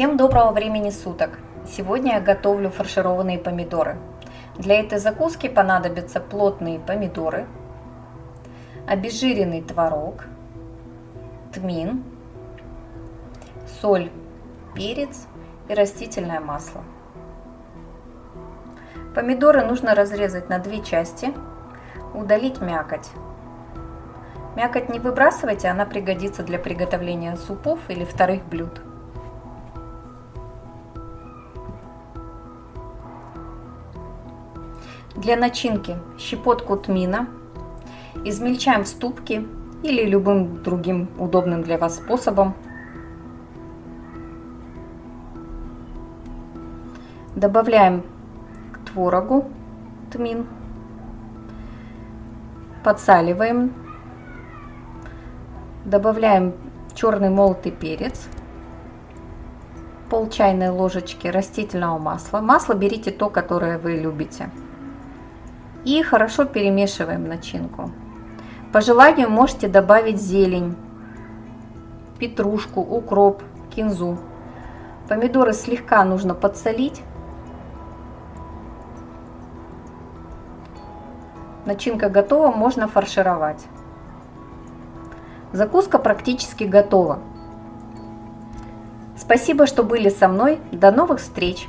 Всем доброго времени суток! Сегодня я готовлю фаршированные помидоры. Для этой закуски понадобятся плотные помидоры, обезжиренный творог, тмин, соль, перец и растительное масло. Помидоры нужно разрезать на две части, удалить мякоть. Мякоть не выбрасывайте, она пригодится для приготовления супов или вторых блюд. Для начинки щепотку тмина измельчаем в ступке или любым другим удобным для вас способом. Добавляем к творогу тмин, подсаливаем, добавляем черный молотый перец, пол чайной ложечки растительного масла. Масло берите то, которое вы любите. И хорошо перемешиваем начинку. По желанию можете добавить зелень, петрушку, укроп, кинзу. Помидоры слегка нужно подсолить. Начинка готова, можно фаршировать. Закуска практически готова. Спасибо, что были со мной. До новых встреч!